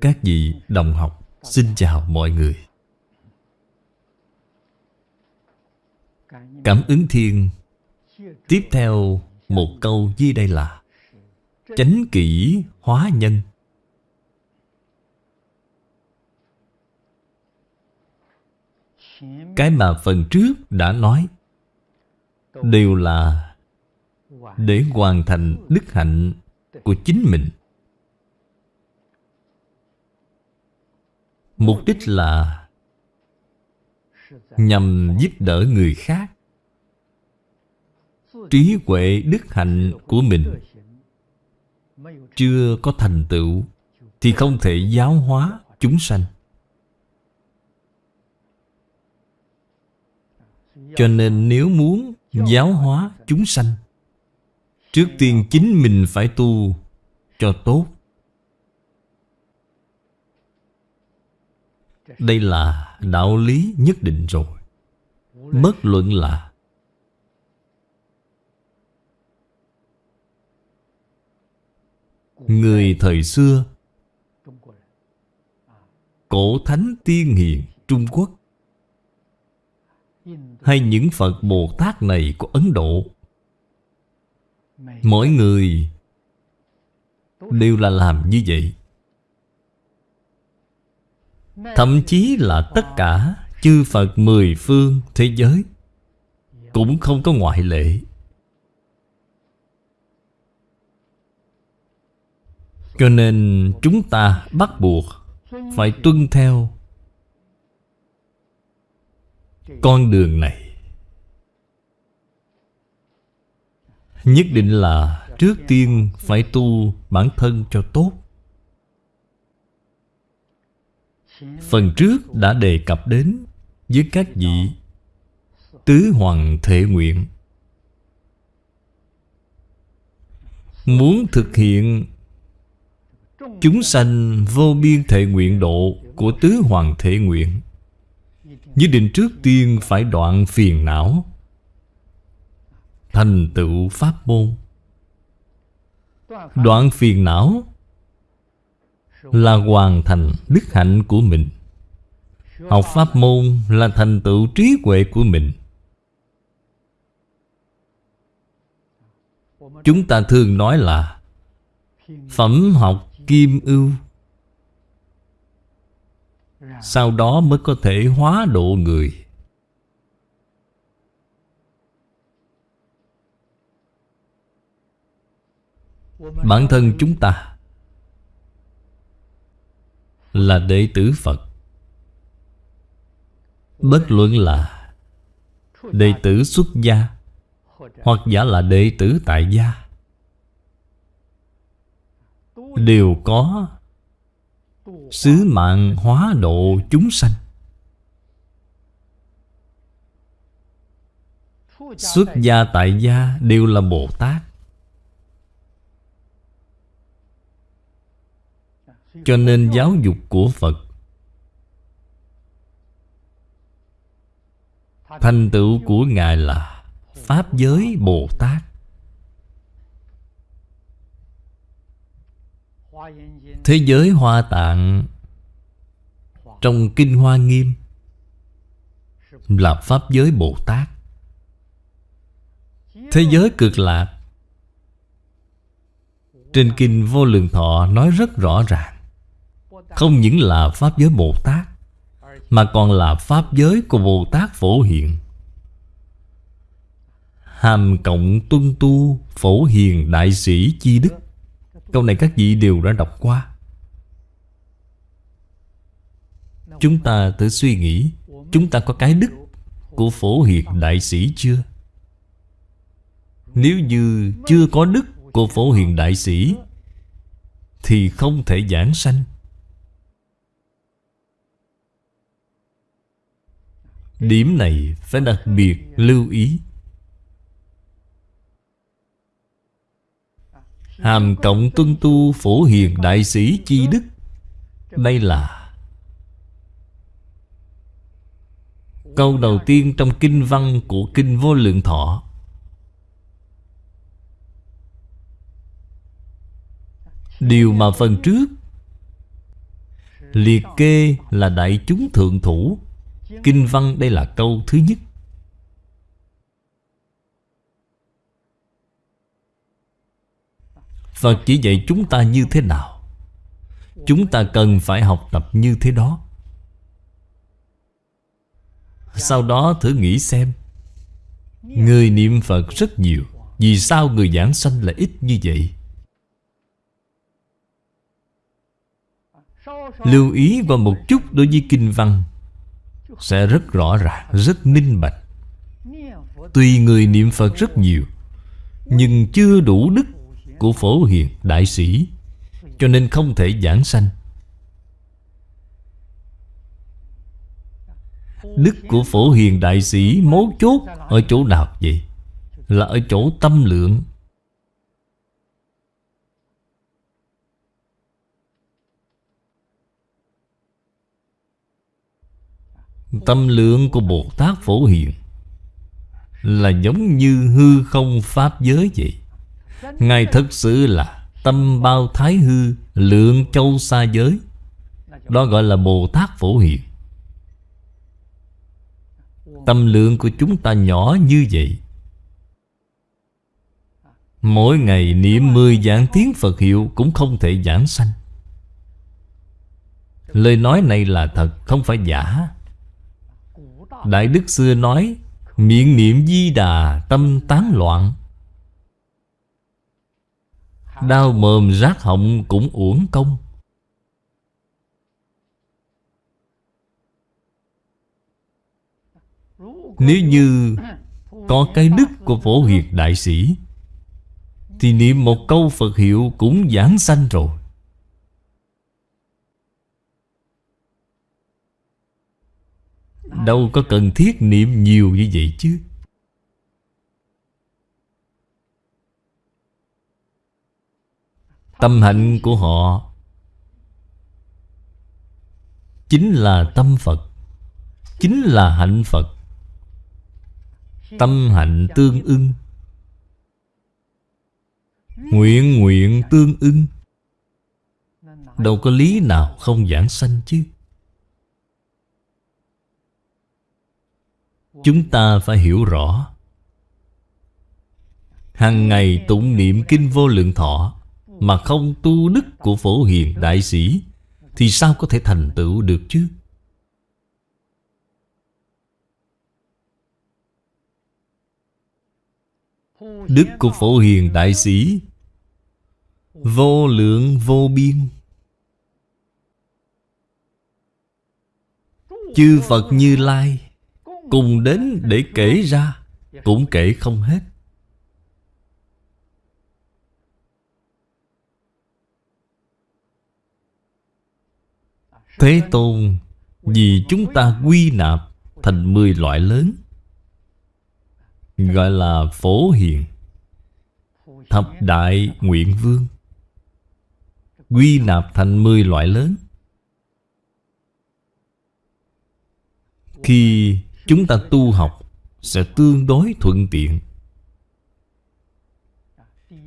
Các vị đồng học, Xin chào mọi người. Cảm ứng thiên. Tiếp theo một câu dưới đây là, Chánh kỷ hóa nhân. Cái mà phần trước đã nói Đều là Để hoàn thành đức hạnh của chính mình. Mục đích là Nhằm giúp đỡ người khác. Trí huệ đức hạnh của mình Chưa có thành tựu Thì không thể giáo hóa chúng sanh. Cho nên nếu muốn giáo hóa chúng sanh, Trước tiên chính mình phải tu cho tốt. Đây là đạo lý nhất định rồi. Bất luận là Người thời xưa, Cổ thánh tiên hiền Trung Quốc, Hay những Phật Bồ Tát này của Ấn Độ, Mỗi người Đều là làm như vậy. Thậm chí là tất cả chư Phật mười phương thế giới Cũng không có ngoại lệ. Cho nên chúng ta bắt buộc Phải tuân theo Con đường này. Nhất định là Trước tiên phải tu bản thân cho tốt. Phần trước đã đề cập đến Với các vị Tứ Hoàng Thể Nguyện. Muốn thực hiện Chúng sanh vô biên thể nguyện độ Của Tứ Hoàng Thể Nguyện Nhất định trước tiên phải đoạn phiền não, Thành tựu Pháp môn. Đoạn phiền não là hoàn thành đức hạnh của mình. Học pháp môn là thành tựu trí huệ của mình. Chúng ta thường nói là Phẩm học kim ưu. Sau đó mới có thể hóa độ người. Bản thân chúng ta là đệ tử Phật. Bất luận là đệ tử xuất gia Hoặc giả là đệ tử tại gia, Đều có Sứ mạng hóa độ chúng sanh. Xuất gia tại gia đều là Bồ Tát. Cho nên giáo dục của Phật Thành tựu của Ngài là Pháp giới Bồ Tát. Thế giới Hoa Tạng Trong Kinh Hoa Nghiêm Là Pháp giới Bồ Tát. Thế giới cực lạc trên Kinh Vô Lượng Thọ nói rất rõ ràng. Không những là Pháp giới Bồ Tát, Mà còn là Pháp giới của Bồ Tát Phổ Hiện Hàm cộng tuân tu Phổ Hiền Đại Sĩ Chi Đức. Câu này các vị đều đã đọc qua. Chúng ta tự suy nghĩ, Chúng ta có cái đức Của Phổ Hiền Đại Sĩ chưa? Nếu như chưa có đức của Phổ Hiền Đại Sĩ Thì không thể giảng sanh. Điểm này phải đặc biệt lưu ý. Hàm cộng tuân tu phổ hiền đại sĩ chi đức, Đây là Câu đầu tiên trong kinh văn của Kinh Vô Lượng Thọ. Điều mà phần trước Liệt kê là đại chúng thượng thủ. Kinh văn đây là câu thứ nhất. Phật chỉ dạy chúng ta như thế nào? Chúng ta cần phải học tập như thế đó. Sau đó thử nghĩ xem. Người niệm Phật rất nhiều. Vì sao người giảng sanh lại ít như vậy? Lưu ý vào một chút đối với kinh văn. Sẽ rất rõ ràng, rất minh bạch. Tuy người niệm Phật rất nhiều Nhưng chưa đủ đức của phổ hiền đại sĩ Cho nên không thể giảng sanh. Đức của phổ hiền đại sĩ mấu chốt ở chỗ nào vậy? Là ở chỗ tâm lượng. Tâm lượng của Bồ Tát Phổ Hiền Là giống như hư không Pháp giới vậy. Ngài thật sự là Tâm bao thái hư, Lượng châu xa giới. Đó gọi là Bồ Tát Phổ Hiền. Tâm lượng của chúng ta nhỏ như vậy. Mỗi ngày niệm mười giảng tiếng Phật hiệu Cũng không thể giảng sanh. Lời nói này là thật, Không phải giả. Đại Đức xưa nói, Miệng niệm di đà, tâm tán loạn. Đau mồm rác họng cũng uổng công. Nếu như có cái đức của phổ hiệt đại sĩ, Thì niệm một câu Phật hiệu cũng giảng sanh rồi. Đâu có cần thiết niệm nhiều như vậy chứ. Tâm hạnh của họ Chính là tâm Phật, Chính là hạnh Phật. Tâm hạnh tương ưng, Nguyện nguyện tương ưng. Đâu có lý nào không giảng sanh chứ. Chúng ta phải hiểu rõ. Hằng ngày tụng niệm kinh vô lượng thọ Mà không tu đức của phổ hiền đại sĩ, Thì sao có thể thành tựu được chứ? Đức của phổ hiền đại sĩ, Vô lượng vô biên. Chư Phật Như Lai Cùng đến để kể ra, Cũng kể không hết. Thế Tôn, Vì chúng ta quy nạp Thành mười loại lớn, Gọi là phổ hiền, Thập đại nguyện vương, Quy nạp thành mười loại lớn. Khi chúng ta tu học Sẽ tương đối thuận tiện.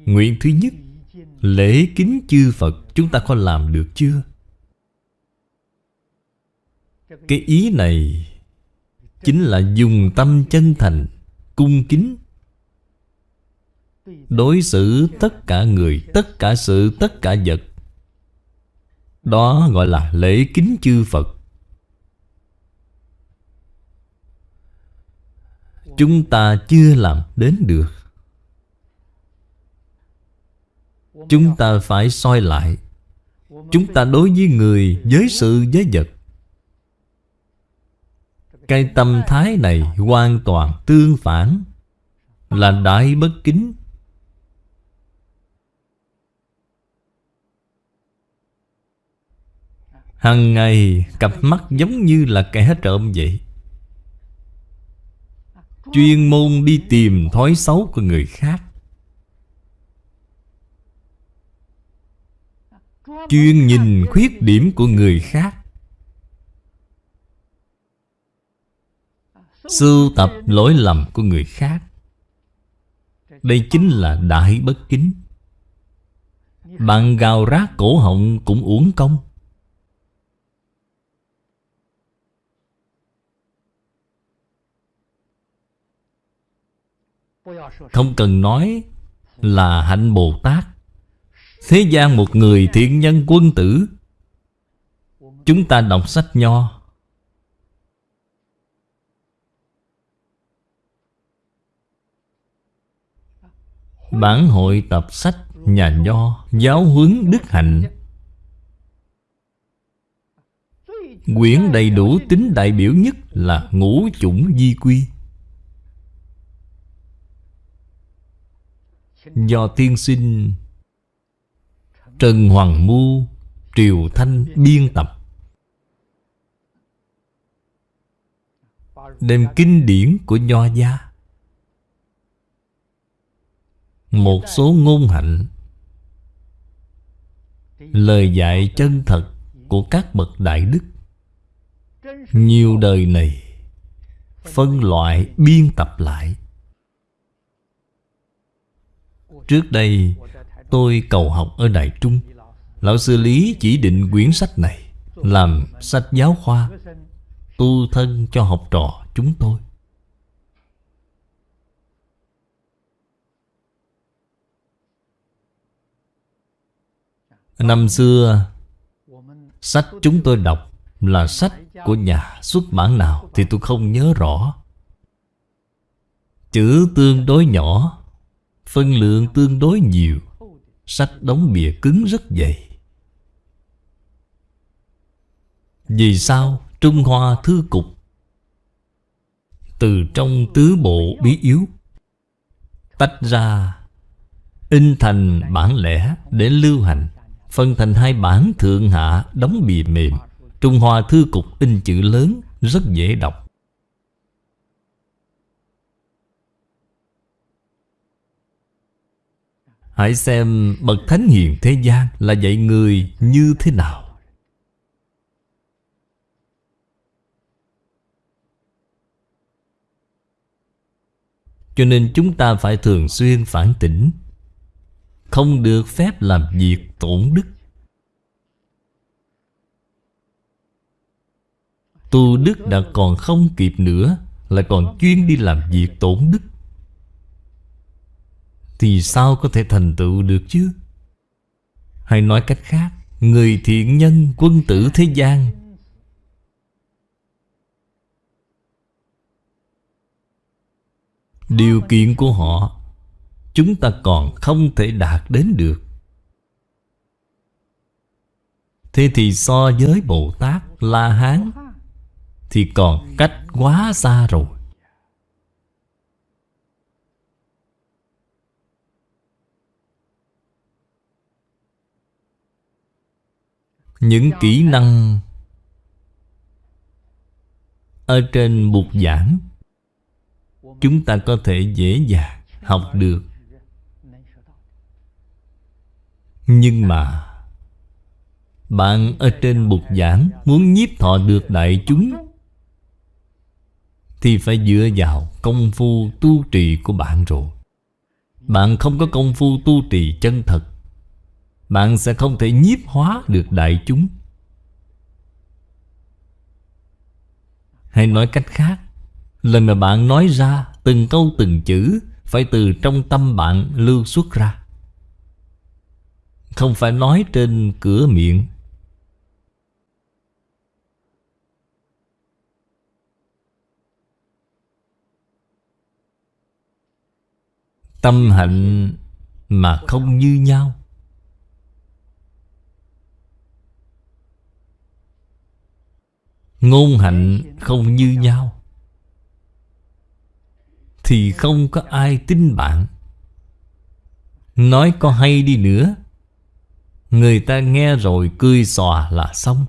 Nguyện thứ nhất Lễ kính chư Phật Chúng ta có làm được chưa? Cái ý này Chính là dùng tâm chân thành Cung kính Đối xử tất cả người Tất cả sự, tất cả vật. Đó gọi là lễ kính chư Phật. Chúng ta chưa làm đến được. Chúng ta phải soi lại. Chúng ta đối với người, với sự, với vật. Cái tâm thái này hoàn toàn tương phản Là đại bất kính. Hằng ngày cặp mắt giống như là kẻ trộm vậy. Chuyên môn đi tìm thói xấu của người khác. Chuyên nhìn khuyết điểm của người khác. Sưu tập lỗi lầm của người khác. Đây chính là đại bất kính. Bạn gào rác cổ họng cũng uổng công. Không cần nói là hạnh Bồ Tát Thế gian một người thiện nhân quân tử. Chúng ta đọc sách nho. Bản hội tập sách nhà nho, Giáo huấn đức hạnh. Quyển đầy đủ tính đại biểu nhất là ngũ chủng di quy. Do tiên sinh, Trần Hoàng Mu, Triều Thanh biên tập. Đem kinh điển của Nho gia. Một số ngôn hạnh. Lời dạy chân thật của các bậc đại đức. Nhiều đời này, Phân loại biên tập lại. Trước đây, tôi cầu học ở Đại Trung. Lão sư Lý chỉ định quyển sách này Làm sách giáo khoa, Tu thân cho học trò chúng tôi. Năm xưa, Sách chúng tôi đọc Là sách của nhà xuất bản nào Thì tôi không nhớ rõ. Chữ tương đối nhỏ Phân lượng tương đối nhiều. Sách đóng bìa cứng rất dày. Vì sao Trung Hoa Thư Cục? Từ trong tứ bộ bí yếu, Tách ra In thành bản lẻ để lưu hành, Phân thành hai bản thượng hạ đóng bìa mềm. Trung Hoa Thư Cục in chữ lớn Rất dễ đọc. Hãy xem bậc thánh hiền thế gian Là dạy người như thế nào. Cho nên chúng ta phải thường xuyên phản tỉnh, Không được phép làm việc tổn đức. Tu đức đã còn không kịp nữa, Lại còn chuyên đi làm việc tổn đức. Thì sao có thể thành tựu được chứ? Hay nói cách khác, Người thiện nhân quân tử thế gian. Điều kiện của họ, Chúng ta còn không thể đạt đến được. Thế thì so với Bồ Tát La Hán, Thì còn cách quá xa rồi. Những kỹ năng Ở trên bục giảng. Chúng ta có thể dễ dàng học được. Nhưng mà Bạn ở trên bục giảng Muốn nhiếp thọ được đại chúng Thì phải dựa vào công phu tu trì của bạn rồi. Bạn không có công phu tu trì chân thật. Bạn sẽ không thể nhiếp hóa được đại chúng. Hay nói cách khác. Lời mà bạn nói ra Từng câu từng chữ, Phải từ trong tâm bạn lưu xuất ra. Không phải nói trên cửa miệng. Tâm hạnh mà không như nhau. Ngôn hạnh không như nhau. Thì không có ai tin bạn. Nói có hay đi nữa, Người ta nghe rồi cười xòa là xong.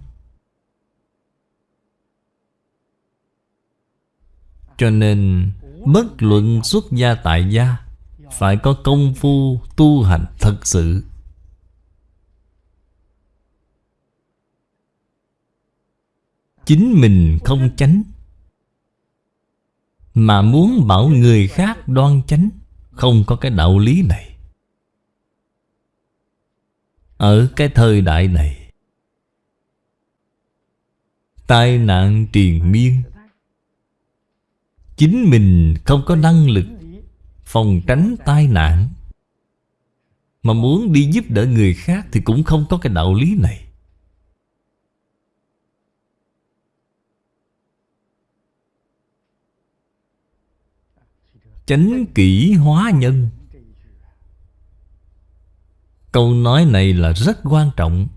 Cho nên, Bất luận xuất gia tại gia, Phải có công phu tu hành thật sự. Chính mình không chánh, mà muốn bảo người khác đoan chánh, Không có cái đạo lý này. Ở cái thời đại này, Tai nạn triền miên, Chính mình không có năng lực Phòng tránh tai nạn, Mà muốn đi giúp đỡ người khác Thì cũng không có cái đạo lý này. Chánh kỷ hóa nhân. Câu nói này là rất quan trọng.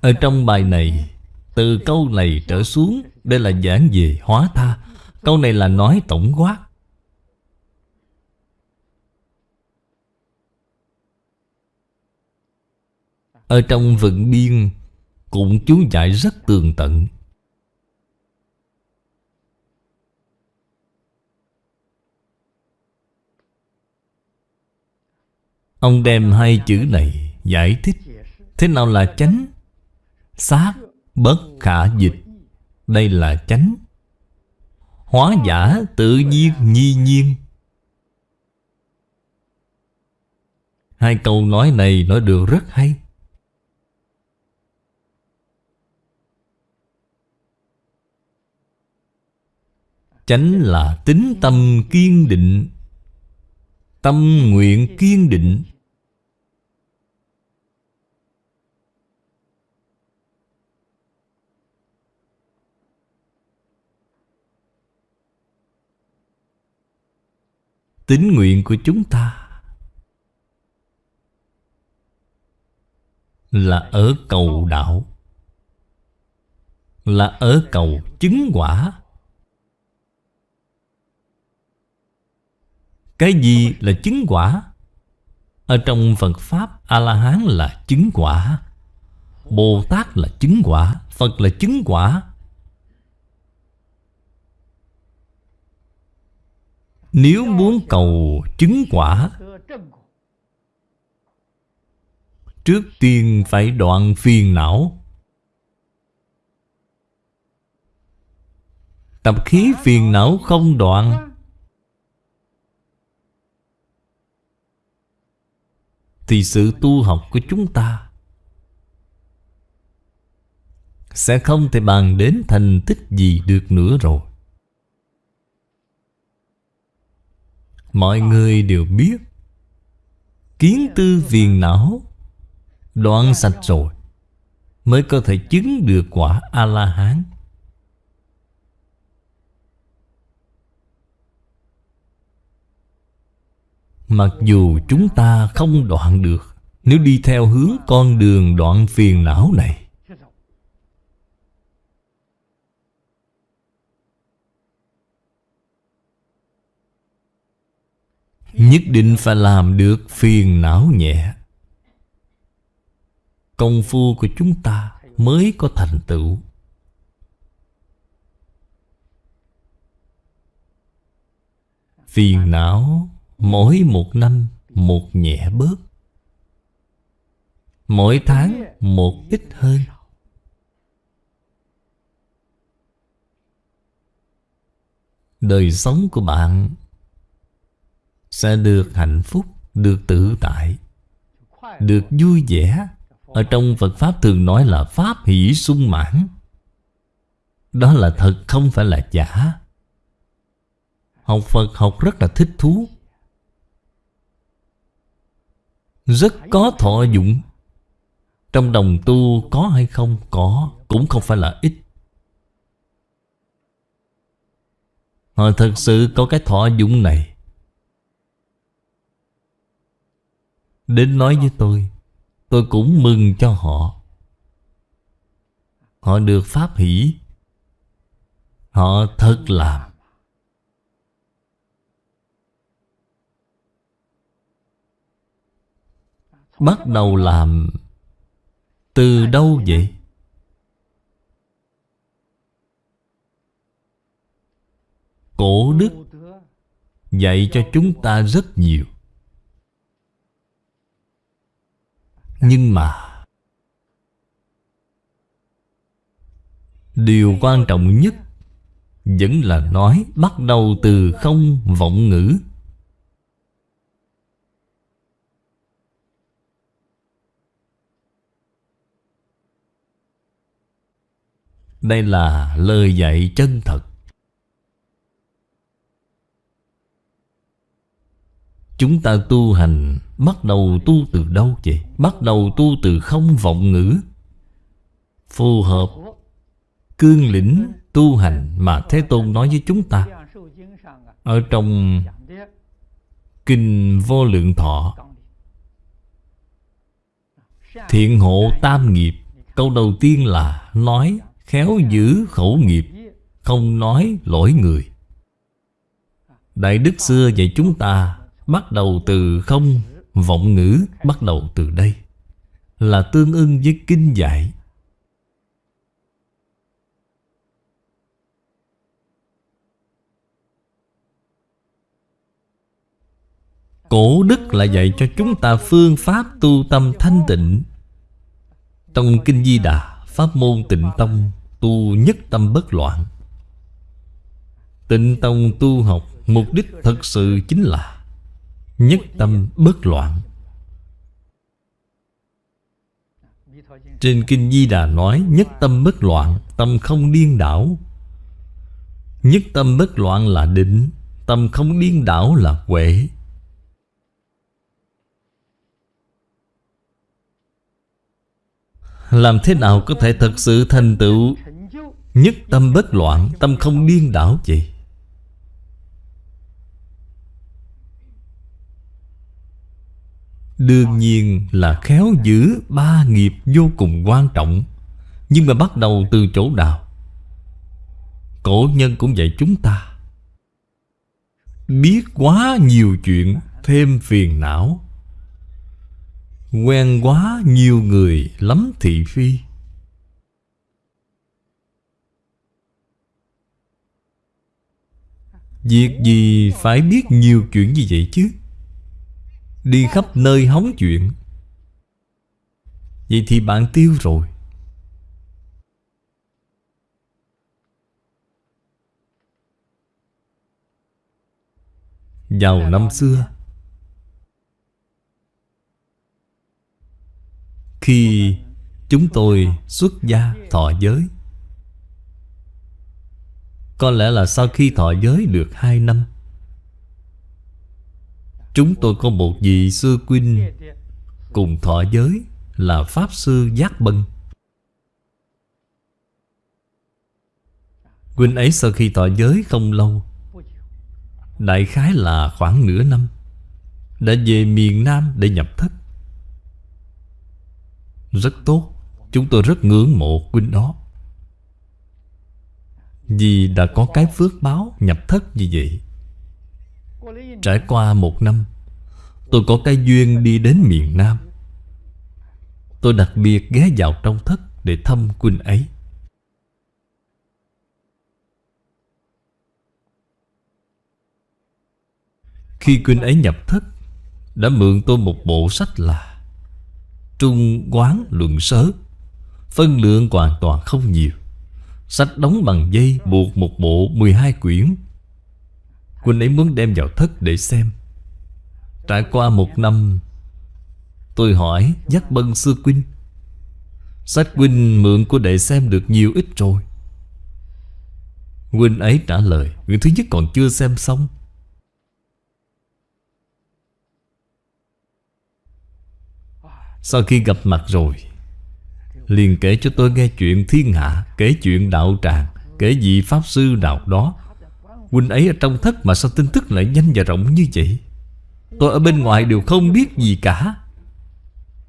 Ở trong bài này, Từ câu này trở xuống, Đây là giảng về hóa tha. Câu này là nói tổng quát. Ở trong vận biên, Cũng chú giải rất tường tận. Ông đem hai chữ này giải thích. Thế nào là chánh? Xác bất khả dịch. Đây là chánh. Hóa giả tự nhiên nhi nhiên. Hai câu nói này nói được rất hay. Chánh là tính tâm kiên định. Tâm nguyện kiên định. Tính nguyện của chúng ta Là ở cầu đạo, Là ở cầu chứng quả. Cái gì là chứng quả? Ở trong Phật Pháp, A-la-hán là chứng quả. Bồ Tát là chứng quả. Phật là chứng quả. Nếu muốn cầu chứng quả, Trước tiên phải đoạn phiền não. Tập khí phiền não không đoạn Thì sự tu học của chúng ta Sẽ không thể bàn đến thành tích gì được nữa rồi. Mọi người đều biết, Kiến tư viền não Đoạn sạch rồi Mới có thể chứng được quả A-la-hán. Mặc dù chúng ta không đoạn được, Nếu đi theo hướng con đường đoạn phiền não này. Nhất định phải làm được phiền não nhẹ. Công phu của chúng ta mới có thành tựu. Phiền não Mỗi một năm, một nhẹ bớt Mỗi tháng, một ít hơn. Đời sống của bạn Sẽ được hạnh phúc, Được tự tại, Được vui vẻ. Ở trong Phật Pháp thường nói là Pháp hỷ sung mãn. Đó là thật, không phải là giả. Học Phật học rất là thích thú. Rất có thọ dụng. Trong đồng tu có hay không? Có, Cũng không phải là ít. Họ thật sự có cái thọ dụng này. Đến nói với tôi Tôi cũng mừng cho họ. Họ được pháp hỷ. Họ thật làm Bắt đầu làm Từ đâu vậy? Cổ đức Dạy cho chúng ta rất nhiều Nhưng mà Điều quan trọng nhất Vẫn là nói bắt đầu từ không vọng ngữ Đây là lời dạy chân thật. Chúng ta tu hành, Bắt đầu tu từ đâu vậy? Bắt đầu tu từ không vọng ngữ. Phù hợp, Cương lĩnh tu hành Mà Thế Tôn nói với chúng ta. Ở trong Kinh Vô Lượng Thọ, Thiện hộ tam nghiệp, Câu đầu tiên là Nói khéo giữ khẩu nghiệp, Không nói lỗi người. Đại Đức xưa dạy chúng ta, Bắt đầu từ không, Vọng ngữ bắt đầu từ đây, Là tương ưng với kinh dạy. Cổ đức là dạy cho chúng ta phương pháp tu tâm thanh tịnh. Trong Kinh Di Đà, Pháp môn tịnh tông Tu nhất tâm bất loạn. Tịnh tông tu học, Mục đích thật sự chính là Nhất tâm bất loạn. Trên Kinh Di Đà nói, Nhất tâm bất loạn, Tâm không điên đảo. Nhất tâm bất loạn là định, Tâm không điên đảo là huệ Làm thế nào có thể thật sự thành tựu? Nhất tâm bất loạn, Tâm không điên đảo vậy Đương nhiên là khéo giữ ba nghiệp vô cùng quan trọng, Nhưng mà bắt đầu từ chỗ nào? Cổ nhân cũng dạy chúng ta. Biết quá nhiều chuyện, Thêm phiền não. Quen quá nhiều người, lắm thị phi. Việc gì phải biết nhiều chuyện như vậy chứ? Đi khắp nơi hóng chuyện. Vậy thì bạn tiêu rồi. Vào năm xưa, Khi chúng tôi xuất gia thọ giới có lẽ là sau khi thọ giới được hai năm. Chúng tôi có một vị sư quynh Cùng thọ giới là Pháp Sư Giác Bân. Quynh ấy sau khi thọ giới không lâu, Đại khái là khoảng nửa năm, Đã về miền Nam để nhập thất. Rất tốt, Chúng tôi rất ngưỡng mộ Quynh đó. Vì đã có cái phước báo nhập thất như vậy. Trải qua một năm, Tôi có cái duyên đi đến miền Nam. Tôi đặc biệt ghé vào trong thất Để thăm quỳnh ấy. Khi quỳnh ấy nhập thất, Đã mượn tôi một bộ sách là Trung Quán Luận Sớ, Phân lượng hoàn toàn không nhiều. Sách đóng bằng dây buộc một bộ 12 quyển. Quỳnh ấy muốn đem vào thất để xem. Trải qua một năm, Tôi hỏi dắt Bân, Sư Quynh Sách Quynh mượn của đệ xem được nhiều ít rồi? Quynh ấy trả lời, Quyển thứ nhất còn chưa xem xong. Sau khi gặp mặt rồi liền kể cho tôi nghe chuyện thiên hạ, Kể chuyện đạo tràng, Kể vị Pháp Sư đạo đó. Huynh ấy ở trong thất mà sao tin tức lại nhanh và rộng như vậy? Tôi ở bên ngoài đều không biết gì cả.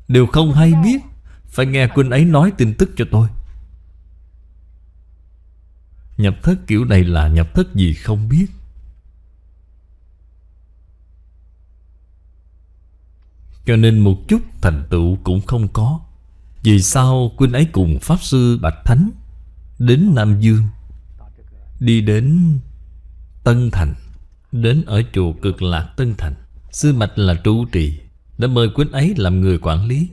Đều không hay biết. Phải nghe Quynh ấy nói tin tức cho tôi. Nhập thất kiểu này là nhập thất gì không biết. Cho nên một chút thành tựu cũng không có. Vì sao Quynh ấy cùng Pháp Sư Bạch Thánh Đến Nam Dương, Đi đến Tân Thành, Đến ở chùa cực lạc Tân Thành? Sư Mạch là trụ trì, Đã mời Quynh ấy làm người quản lý.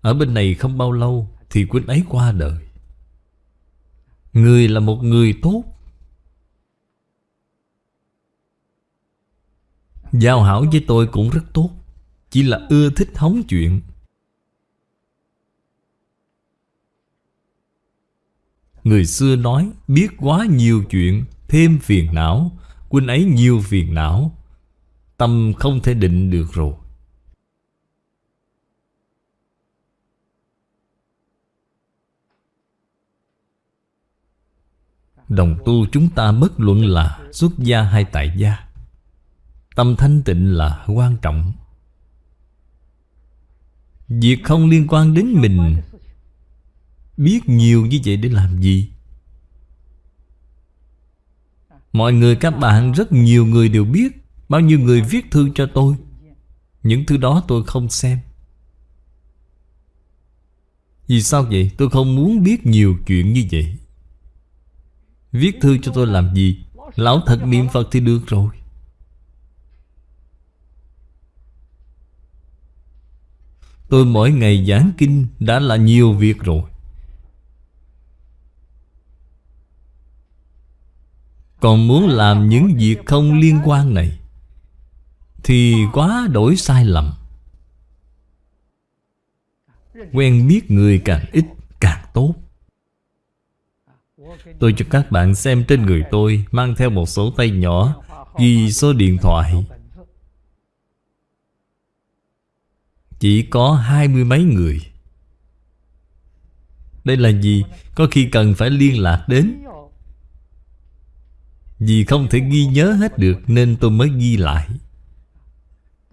Ở bên này không bao lâu Thì Quynh ấy qua đời. Người là một người tốt. Giao hảo với tôi cũng rất tốt, Chỉ là ưa thích hóng chuyện. Người xưa nói, biết quá nhiều chuyện, Thêm phiền não, quên ấy nhiều phiền não, Tâm không thể định được rồi. Đồng tu chúng ta bất luận là xuất gia hay tại gia, Tâm thanh tịnh là quan trọng. Việc không liên quan đến mình Biết nhiều như vậy để làm gì? Mọi người, các bạn, rất nhiều người đều biết Bao nhiêu người viết thư cho tôi. Những thứ đó tôi không xem. Vì sao vậy? Tôi không muốn biết nhiều chuyện như vậy. Viết thư cho tôi làm gì? Lão thật niệm Phật thì được rồi. Tôi mỗi ngày giảng kinh đã là nhiều việc rồi. Còn muốn làm những việc không liên quan này, Thì quá đổi sai lầm. Quen biết người càng ít, càng tốt. Tôi cho các bạn xem trên người tôi Mang theo một số tay nhỏ Ghi số điện thoại. Chỉ có hai mươi mấy người. Đây là gì? Có khi cần phải liên lạc đến. Vì không thể ghi nhớ hết được Nên tôi mới ghi lại.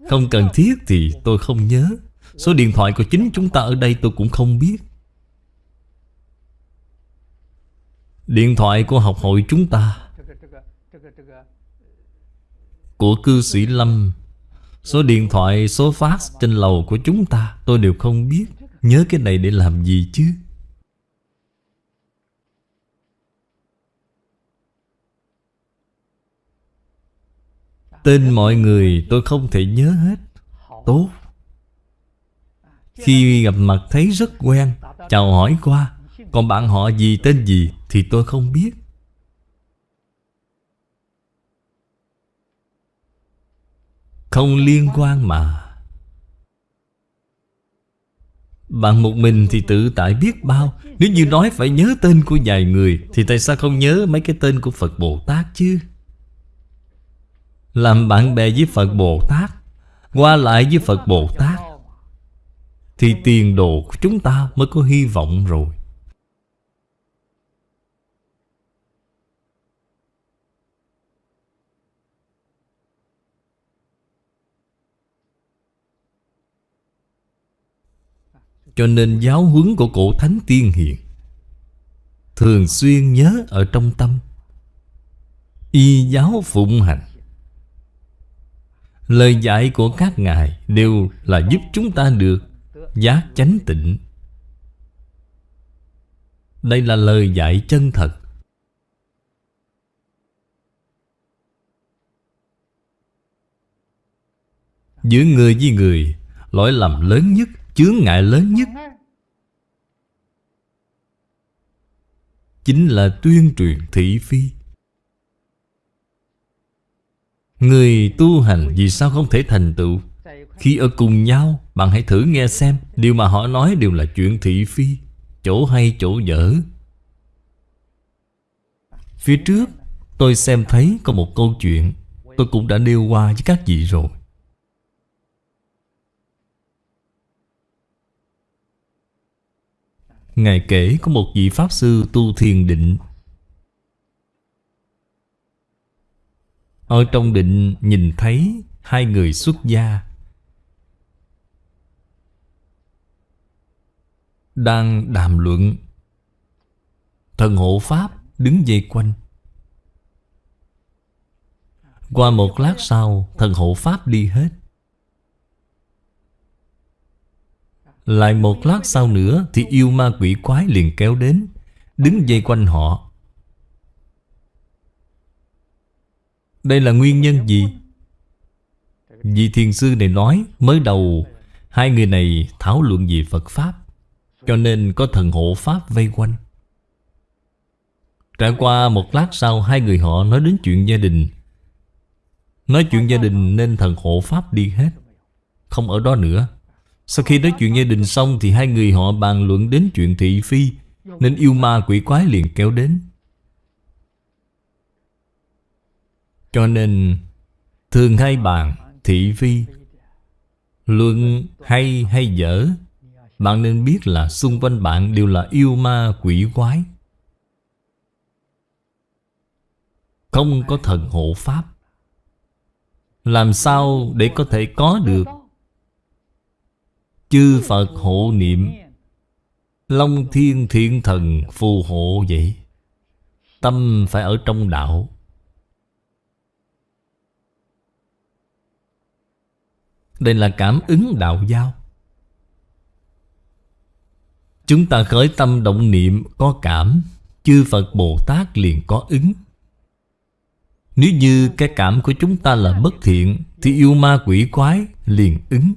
Không cần thiết thì tôi không nhớ. Số điện thoại của chính chúng ta ở đây tôi cũng không biết. Điện thoại của học hội chúng ta. Của cư sĩ Lâm. Số điện thoại, số fax trên lầu của chúng ta Tôi đều không biết. Nhớ cái này để làm gì chứ? Tên mọi người, tôi không thể nhớ hết. Tốt. Khi gặp mặt thấy rất quen, Chào hỏi qua. Còn bạn họ gì, tên gì Thì tôi không biết. Không liên quan mà. Bạn một mình thì tự tại biết bao. Nếu như nói phải nhớ tên của vài người, Thì tại sao không nhớ mấy cái tên của Phật Bồ Tát chứ? Làm bạn bè với Phật Bồ Tát, Qua lại với Phật Bồ Tát, Thì tiền đồ của chúng ta mới có hy vọng rồi. Cho nên giáo huấn của cổ thánh tiên hiền Thường xuyên nhớ ở trong tâm. Y giáo phụng hành. Lời dạy của các ngài đều là giúp chúng ta được giác chánh tịnh. Đây là lời dạy chân thật. Giữa người với người, Lỗi lầm lớn nhất, Chướng ngại lớn nhất Chính là tuyên truyền thị phi. Người tu hành vì sao không thể thành tựu? Khi ở cùng nhau, Bạn hãy thử nghe xem, Điều mà họ nói đều là chuyện thị phi, Chỗ hay chỗ dở. Phía trước, Tôi xem thấy có một câu chuyện, Tôi cũng đã nêu qua với các vị rồi. Ngài kể có một vị Pháp Sư tu thiền định. Ở trong định nhìn thấy hai người xuất gia. Đang đàm luận. Thần hộ Pháp đứng dây quanh. Qua một lát sau, Thần hộ Pháp đi hết. Lại một lát sau nữa Thì yêu ma quỷ quái liền kéo đến, Đứng dây quanh họ. Đây là nguyên nhân gì? Vị thiền sư này nói, Mới đầu, Hai người này thảo luận về Phật Pháp, Cho nên có thần hộ Pháp vây quanh. Trải qua một lát sau, Hai người họ nói đến chuyện gia đình. Nói chuyện gia đình nên thần hộ Pháp đi hết, Không ở đó nữa. Sau khi nói chuyện gia đình xong Thì hai người họ bàn luận đến chuyện thị phi, Nên yêu ma quỷ quái liền kéo đến. Cho nên, Thường hay bàn thị phi. Luận hay hay dở, Bạn nên biết là xung quanh bạn đều là yêu ma quỷ quái. Không có thần hộ pháp. Làm sao để có thể có được? Chư Phật hộ niệm, Long thiên thiện thần phù hộ vậy. Tâm phải ở trong đạo. Đây là cảm ứng đạo giao. Chúng ta khởi tâm động niệm có cảm, Chư Phật Bồ Tát liền có ứng. Nếu như cái cảm của chúng ta là bất thiện, Thì yêu ma quỷ quái liền ứng.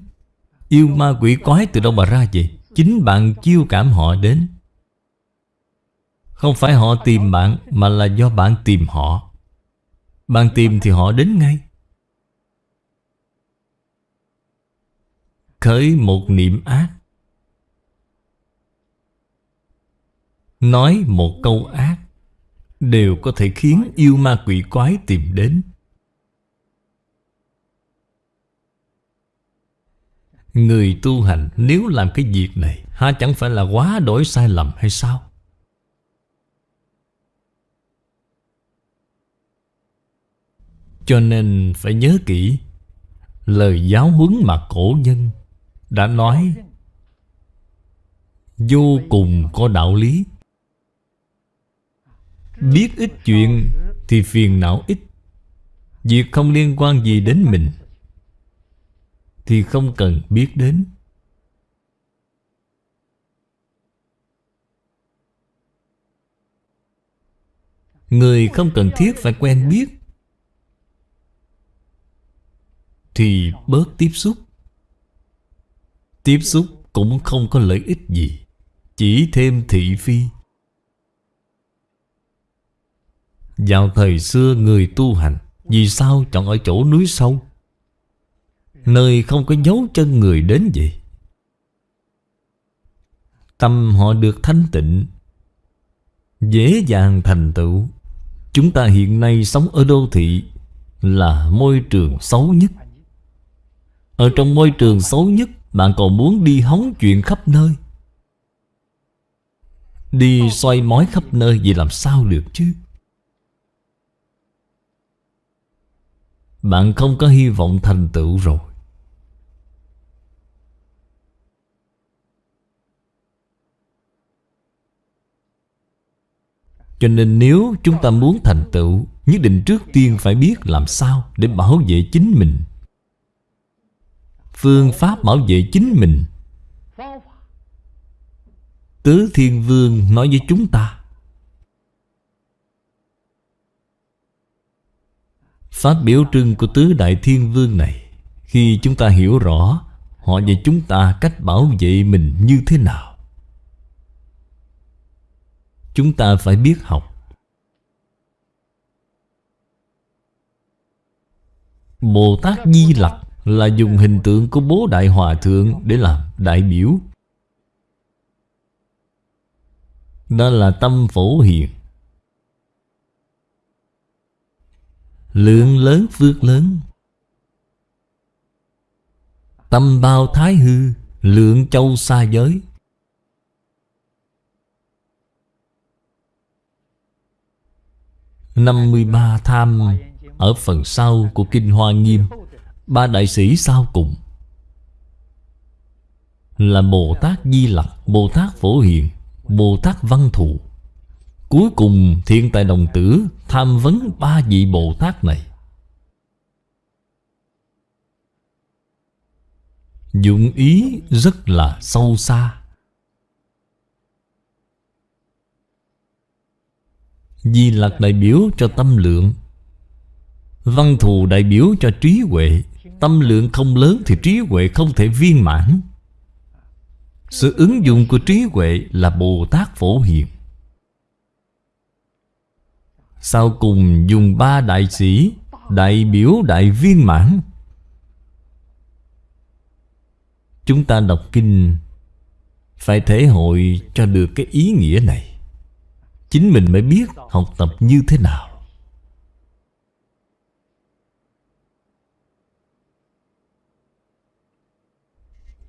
Yêu ma quỷ quái từ đâu mà ra vậy? Chính bạn chiêu cảm họ đến. Không phải họ tìm bạn, Mà là do bạn tìm họ. Bạn tìm thì họ đến ngay. Khởi một niệm ác. Nói một câu ác Đều có thể khiến yêu ma quỷ quái tìm đến. Người tu hành nếu làm cái việc này Ha chẳng phải là quá đổi sai lầm hay sao? Cho nên phải nhớ kỹ, Lời giáo huấn mà cổ nhân đã nói, Vô cùng có đạo lý. Biết ít chuyện Thì phiền não ít. Việc không liên quan gì đến mình thì không cần biết đến. Người không cần thiết phải quen biết Thì bớt tiếp xúc. Tiếp xúc cũng không có lợi ích gì, Chỉ thêm thị phi. Vào thời xưa người tu hành, Vì sao chọn ở chỗ núi sâu? Nơi không có dấu chân người đến vậy. Tâm họ được thanh tịnh, Dễ dàng thành tựu. Chúng ta hiện nay sống ở đô thị Là môi trường xấu nhất. Ở trong môi trường xấu nhất bạn còn muốn đi hóng chuyện khắp nơi? Đi xoay mói khắp nơi Vậy làm sao được chứ? Bạn không có hy vọng thành tựu rồi. Cho nên nếu chúng ta muốn thành tựu, Nhất định trước tiên phải biết làm sao Để bảo vệ chính mình. Phương pháp bảo vệ chính mình. Tứ Thiên Vương nói với chúng ta Pháp biểu trưng của Tứ Đại Thiên Vương này, Khi chúng ta hiểu rõ Họ và chúng ta cách bảo vệ mình như thế nào, Chúng ta phải biết học. Bồ Tát Di Lặc là dùng hình tượng của bố Đại Hòa Thượng để làm đại biểu. Đó là tâm phổ hiền. Lượng lớn phước lớn. Tâm bao thái hư, Lượng châu xa giới. 53 tham ở phần sau của Kinh Hoa Nghiêm. Ba đại sĩ sau cùng Là Bồ Tát Di Lặc, Bồ Tát Phổ Hiền, Bồ Tát Văn Thù Cuối cùng Thiên Tài Đồng Tử tham vấn ba vị Bồ Tát này. Dụng ý rất là sâu xa. Di Lặc đại biểu cho tâm lượng Văn thù đại biểu cho trí huệ. Tâm lượng không lớn thì trí huệ không thể viên mãn. Sự ứng dụng của trí huệ là Bồ Tát Phổ Hiền. Sau cùng dùng ba đại sĩ, Đại biểu, đại viên mãn. Chúng ta đọc kinh, Phải thể hội cho được cái ý nghĩa này. Chính mình mới biết học tập như thế nào.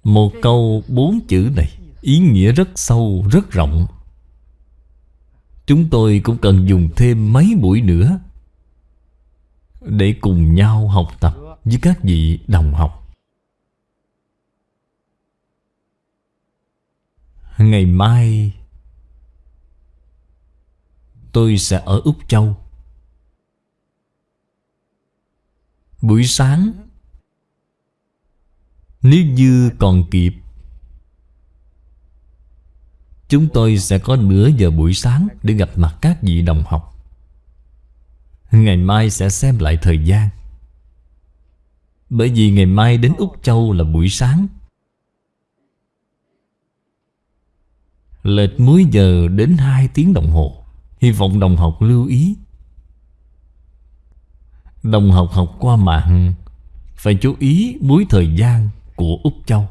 Một câu bốn chữ này Ý nghĩa rất sâu, rất rộng. Chúng tôi cũng cần dùng thêm mấy buổi nữa Để cùng nhau học tập với các vị đồng học. Ngày mai Tôi sẽ ở Úc Châu. Buổi sáng nếu như còn kịp, Chúng tôi sẽ có nửa giờ buổi sáng Để gặp mặt các vị đồng học. Ngày mai sẽ xem lại thời gian. Bởi vì ngày mai đến Úc Châu là buổi sáng. Lệch múi giờ đến 2 tiếng đồng hồ. Hy vọng đồng học lưu ý. Đồng học học qua mạng, Phải chú ý múi thời gian của Úc Châu.